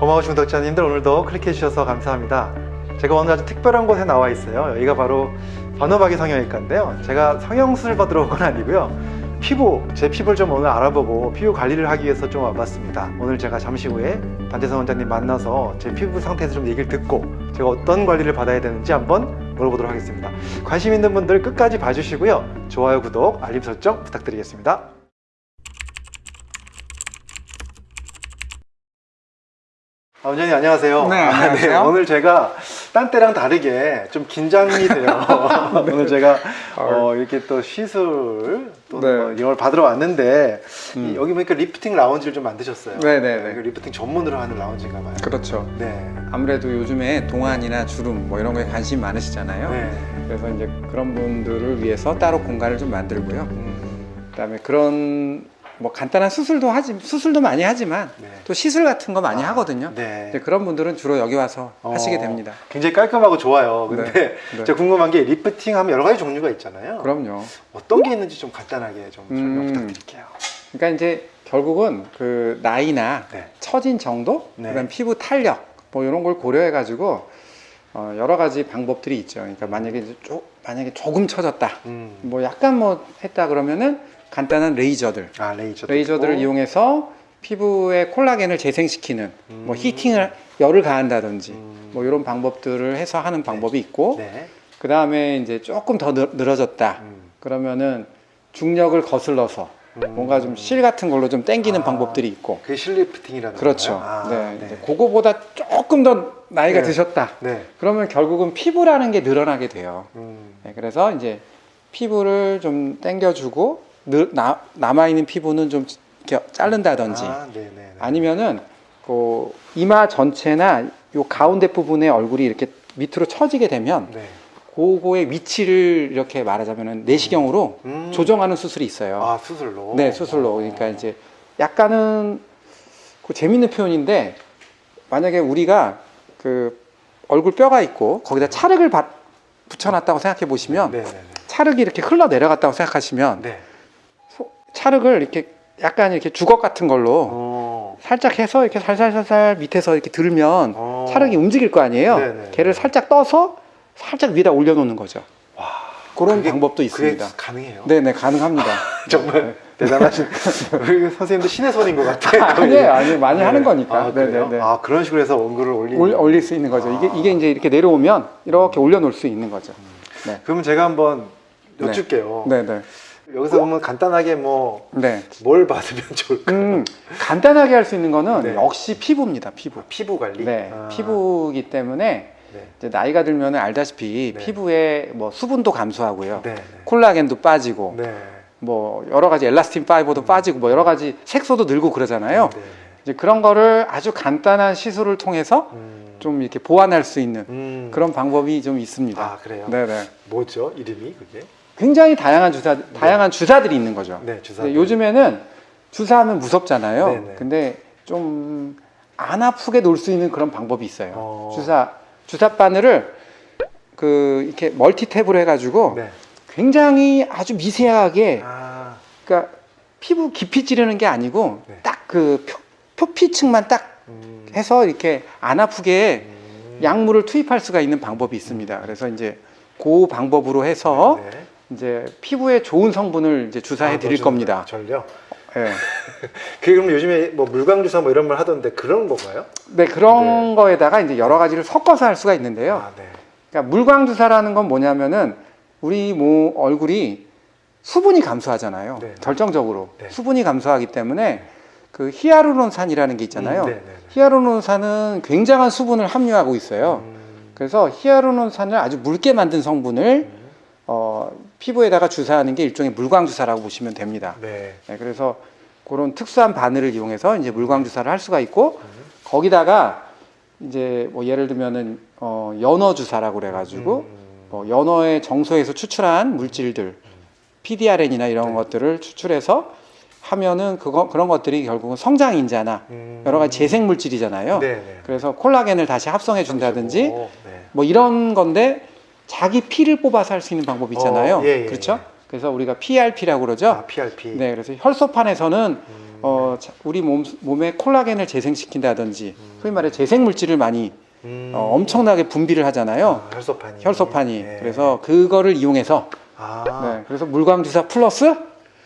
고마우신 구독자님들 오늘도 클릭해 주셔서 감사합니다. 제가 오늘 아주 특별한 곳에 나와 있어요. 여기가 바로 번호박이 성형외과인데요. 제가 성형수술 받으러 온 건 아니고요. 피부, 제 피부를 좀 오늘 알아보고 피부 관리를 하기 위해서 좀 와봤습니다. 오늘 제가 잠시 후에 반대성 원장님 만나서 제 피부 상태에서 좀 얘기를 듣고 제가 어떤 관리를 받아야 되는지 한번 물어보도록 하겠습니다. 관심 있는 분들 끝까지 봐주시고요. 좋아요, 구독, 알림 설정 부탁드리겠습니다. 아, 원장님 안녕하세요. 네, 아, 안녕하세요. 오늘 제가 딴 때랑 다르게 좀 긴장이 돼요. 오늘 제가 어, 이렇게 또 시술 또 네. 뭐 이런 걸 받으러 왔는데 음. 이- 여기 보니까 리프팅 라운지를 좀 만드셨어요. 네, 네, 네. 이거 리프팅 전문으로 하는 라운지인가 봐요. 그렇죠. 네. 아무래도 요즘에 동안이나 주름 뭐 이런 거에 관심이 많으시잖아요. 네. 그래서 이제 그런 분들을 위해서 따로 공간을 좀 만들고요. 음, 그다음에 그런 뭐 간단한 수술도 하지 수술도 많이 하지만 네. 또 시술 같은 거 많이 아, 하거든요. 네. 그런 분들은 주로 여기 와서 어, 하시게 됩니다. 굉장히 깔끔하고 좋아요. 근데 네, 네. 제가 궁금한 게 리프팅 하면 여러 가지 종류가 있잖아요. 그럼요. 어떤 게 있는지 좀 간단하게 좀 설명 음. 부탁드릴게요. 그러니까 이제 결국은 그 나이나 네. 처진 정도, 네. 그다음 피부 탄력 뭐 이런 걸 고려해 가지고 어, 여러 가지 방법들이 있죠. 그러니까 만약에 이제 조, 만약에 조금 처졌다, 음. 뭐 약간 뭐 했다 그러면은 간단한 레이저들, 아 레이저. 레이저들을 이용해서 피부의 콜라겐을 재생시키는 뭐 음. 히팅을 열을 가한다든지 음. 뭐 이런 방법들을 해서 하는 방법이 있고 네. 그 다음에 이제 조금 더 늘- 늘어졌다 음. 그러면은 중력을 거슬러서 음. 뭔가 좀 실 같은 걸로 좀 당기는 아. 방법들이 있고 그게 실리프팅이라는 그렇죠. 아, 네. 네. 그거보다 조금 더 나이가 네. 드셨다. 네. 그러면 결국은 피부라는 게 늘어나게 돼요. 음. 네, 그래서 이제 피부를 좀 당겨주고 늘- 나, 남아있는 피부는 좀 이렇게 자른다든지 아, 네네. 네. 아니면은 그 이마 전체나 요 가운데 부분의 얼굴이 이렇게 밑으로 처지게 되면 네. 그거의 위치를 이렇게 말하자면은 내시경으로 음. 조정하는 수술이 있어요. 아 수술로. 네, 수술로. 그러니까 이제 약간은 그 재밌는 표현인데 만약에 우리가 그 얼굴 뼈가 있고 거기다 찰흙을 받- 붙여놨다고 생각해 보시면 네 네 네. 찰흙이 이렇게 흘러 내려갔다고 생각하시면 네. 소- 찰흙을 이렇게 약간 이렇게 주걱 같은 걸로 어. 살짝 해서 이렇게 살살살살 밑에서 이렇게 들면 어. 찰흙이 움직일 거 아니에요. 네네. 걔를 살짝 떠서 살짝 위에다 올려놓는 거죠. 와. 그런 방법도 있습니다. 가능해요. 네네 가능합니다. 정말 대단하신 우리 선생님도 신의 손인 것 같아요. 아니에요, 아니에요. 많이 네. 하는 거니까. 아? 네네네. 아 그런 식으로 해서 원글을 올리는. 올, 올릴 수 있는 거죠. 이게 아. 이게 이제 이렇게 내려오면 이렇게 올려놓을 수 있는 거죠. 네, 그러면 제가 한번 네. 여쭐게요. 네, 네, 여기서 보면 간단하게 뭐뭘 네. 받으면 좋을까? 음, 간단하게 할 수 있는 거는 네. 역시 피부입니다. 피부. 피부 관리. 네, 아, 피부이기 때문에 네. 이제 나이가 들면 알다시피 네. 피부에 뭐 수분도 감소하고요, 네. 네. 콜라겐도 빠지고, 네. 뭐 여러 가지 엘라스틴 파이버도 빠지고, 뭐 여러 가지 색소도 늘고 그러잖아요. 네. 이제 그런 거를 아주 간단한 시술을 통해서 음. 좀 이렇게 보완할 수 있는 음. 그런 방법이 좀 있습니다. 아 그래요? 네네. 뭐죠 이름이 그게? 굉장히 다양한 주사, 다양한 주사들이 있는 거죠. 네 주사. 요즘에는 주사하면 무섭잖아요. 네네. 근데 좀 안 아프게 놓을 수 있는 그런 방법이 있어요. 어. 주사 주사 바늘을 그 이렇게 멀티 탭으로 해가지고 네. 굉장히 아주 미세하게 아. 그러니까 피부 깊이 찌르는 게 아니고 네. 딱그 표피층만 딱 음. 해서 이렇게 안 아프게 음. 약물을 투입할 수가 있는 방법이 있습니다. 그래서 이제 그 방법으로 해서 네. 이제 피부에 좋은 성분을 이제 주사해 아, 드릴 넣어주는 겁니다. 전요. 예. 그 그럼 요즘에 뭐 물광 주사 뭐 이런 말 하던데 그런 건가요? 네, 그런 네. 거에다가 이제 여러 가지를 섞어서 할 수가 있는데요. 아 네. 그러니까 물광 주사라는 건 뭐냐면은 우리 뭐 얼굴이 수분이 감소하잖아요. 네. 결정적으로 네. 수분이 감소하기 때문에 그 히아루론산이라는 게 있잖아요. 음, 네, 네, 네. 히아루론산은 굉장한 수분을 함유하고 있어요. 음. 그래서 히아루론산을 아주 묽게 만든 성분을 음. 어, 피부에다가 주사하는 게 일종의 물광 주사라고 보시면 됩니다. 네. 네, 그래서 그런 특수한 바늘을 이용해서 이제 물광 주사를 할 수가 있고 음. 거기다가 이제 뭐 예를 들면은 어, 연어 주사라고 그래가지고 음. 뭐 연어의 정소에서 추출한 물질들 PDRN이나 이런 네. 것들을 추출해서 하면은 그거 그런 것들이 결국은 성장 인자나 음. 여러 가지 재생 물질이잖아요. 네, 네. 그래서 콜라겐을 다시 합성해 준다든지 오, 네. 뭐 이런 건데 자기 피를 뽑아서 할 수 있는 방법 있잖아요. 어, 예, 예, 그렇죠? 예. 그래서 우리가 PRP라고 그러죠. 아, PRP. 네, 그래서 혈소판에서는 음. 어, 자- 우리 몸, 몸에 콜라겐을 재생시킨다든지 소위 말해 재생 물질을 많이 음. 어, 엄청나게 분비를 하잖아요. 아, 혈소판이. 혈소판이. 네. 그래서 그거를 이용해서 아, 네, 그래서 물광 주사 플러스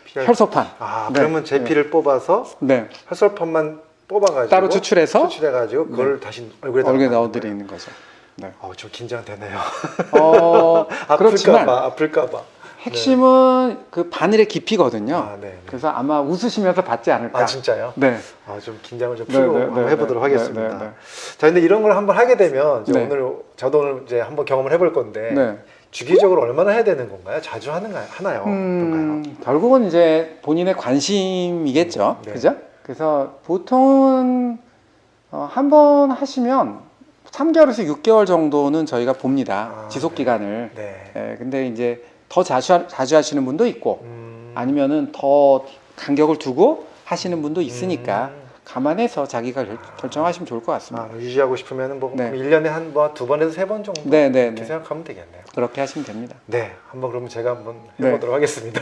PR. 혈소판. 아, 네, 그러면 제 피를 뽑아서 네. 혈소판만 뽑아가지고 따로 추출해서 추출해가지고 그걸 다시 얼굴에 얼굴에 넣어드리는 거죠. 네. 어, 좀 긴장되네요. 어, 아플까봐, 아플까봐. 핵심은 그 바늘의 깊이거든요. 아, 네. 네. 그래서 아마 웃으시면서 받지 않을까. 아, 진짜요? 네. 아, 좀 긴장을 좀 네, 풀고 네, 한번 네, 해보도록 네, 하겠습니다. 네, 네, 네. 자, 근데 이런 걸 한번 하게 되면 네. 오늘 저도 오늘 이제 한번 경험을 해볼 건데 네. 주기적으로 얼마나 해야 되는 건가요? 자주 하는가요? 하나요? 어떤가요? 음, 결국은 이제 본인의 관심이겠죠. 네. 그죠? 그래서 보통은 어, 한 번 하시면 3개월에서 6개월 정도는 저희가 봅니다. 아, 지속 기간을. 네. 예, 근데 이제 더 자주, 하- 자주 하시는 분도 있고 음, 아니면은 더 간격을 두고 하시는 분도 있으니까 음. 감안해서 자기가 결, 결정하시면 좋을 것 같습니다. 아, 유지하고 싶으면 뭐 네. 1년에 한 번, 두 번에서 세 번 정도 네, 네, 이렇게 네. 생각하면 되겠네요. 그렇게 하시면 됩니다. 네, 한번 그러면 제가 한번 네. 해보도록 하겠습니다.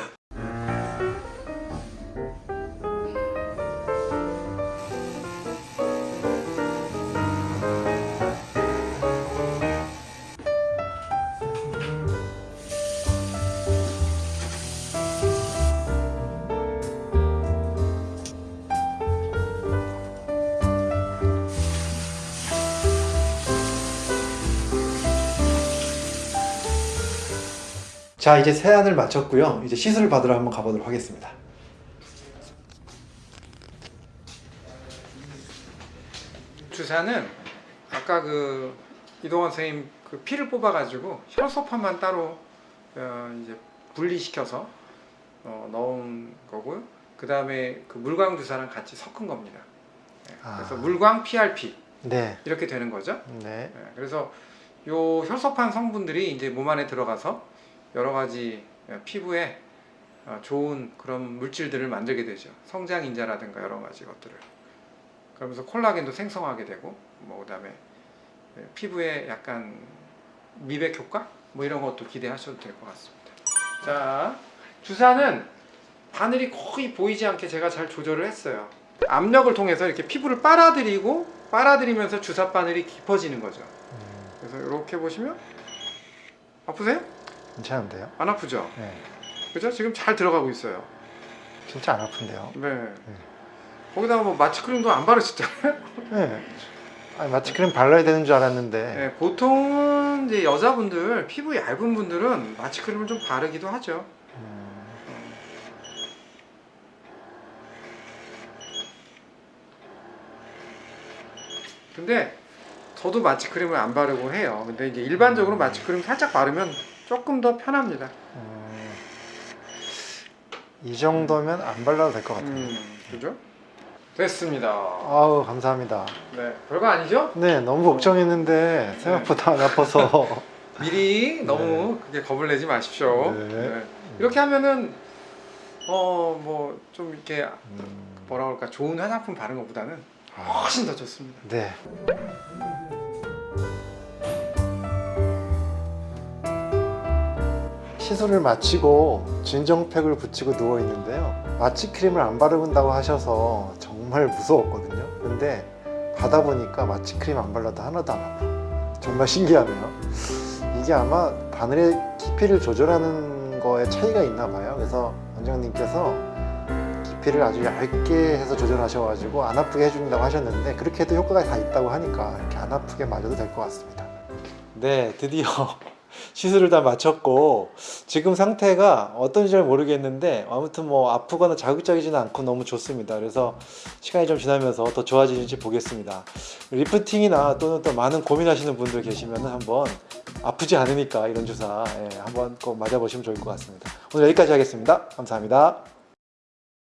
자, 이제 세안을 마쳤고요. 이제 시술을 받으러 한번 가보도록 하겠습니다. 주사는 아까 그 이동원 선생님 그 피를 뽑아 가지고 혈소판만 따로 어, 이제 분리시켜서 어, 넣은 거고요. 그 다음에 그 물광 주사랑 같이 섞은 겁니다. 네, 그래서 아. 물광 PRP 네, 이렇게 되는 거죠. 네, 네, 그래서 요 혈소판 성분들이 이제 몸 안에 들어가서 여러 가지 어, 피부에 어, 좋은 그런 물질들을 만들게 되죠. 성장 인자라든가 여러 가지 것들을. 그러면서 콜라겐도 생성하게 되고, 뭐 그 다음에 예, 피부에 약간 미백 효과 뭐 이런 것도 기대하셔도 될 것 같습니다. 자, 주사는 바늘이 거의 보이지 않게 제가 잘 조절을 했어요. 압력을 통해서 이렇게 피부를 빨아들이고 빨아들이면서 주사 바늘이 깊어지는 거죠. 음, 그래서 이렇게 보시면 아프세요? 괜찮은데요? 안 아프죠? 네, 그죠? 지금 잘 들어가고 있어요. 진짜 안 아픈데요? 네. 거기다가 뭐 마취크림도 안 바르셨잖아요. 네, 아니, 마취 크림 발라야 되는 줄 알았는데 네, 보통은 이제 여자분들 피부 얇은 분들은 마취크림을 좀 바르기도 하죠. 음, 근데 저도 마취크림을 안 바르고 해요. 근데 이제 일반적으로 마취크림 살짝 바르면 조금 더 편합니다. 음, 이 정도면 안 발라도 될 것 같아요. 음, 그죠? 됐습니다. 아우 감사합니다. 네, 별거 아니죠? 네, 너무 걱정했는데 생각보다 안 아파서 미리 너무 그게 겁을 내지 마십시오. 네. 네. 이렇게 하면은 어 뭐 좀 이렇게 음, 뭐라 그럴까 좋은 화장품 바른 것보다는 아, 훨씬 더 좋습니다. 네. 시술을 마치고 진정팩을 붙이고 누워 있는데요. 마취 크림을 안 바른다고 하셔서 정말 무서웠거든요. 근데 받아 보니까 마취 크림 안 발라도 하나도 안 아파. 정말 신기하네요. 이게 아마 바늘의 깊이를 조절하는 거에 차이가 있나 봐요. 그래서 원장님께서 깊이를 아주 얇게 해서 조절하셔가지고 안 아프게 해준다고 하셨는데 그렇게 해도 효과가 다 있다고 하니까 이렇게 안 아프게 맞아도 될 것 같습니다. 네, 드디어 시술을 다 마쳤고 지금 상태가 어떤지 잘 모르겠는데 아무튼 뭐 아프거나 자극적이지는 않고 너무 좋습니다. 그래서 시간이 좀 지나면서 더 좋아지는지 보겠습니다. 리프팅이나 또는 또 많은 고민하시는 분들 계시면 한번 아프지 않으니까 이런 주사 예, 한번 꼭 맞아보시면 좋을 것 같습니다. 오늘 여기까지 하겠습니다. 감사합니다.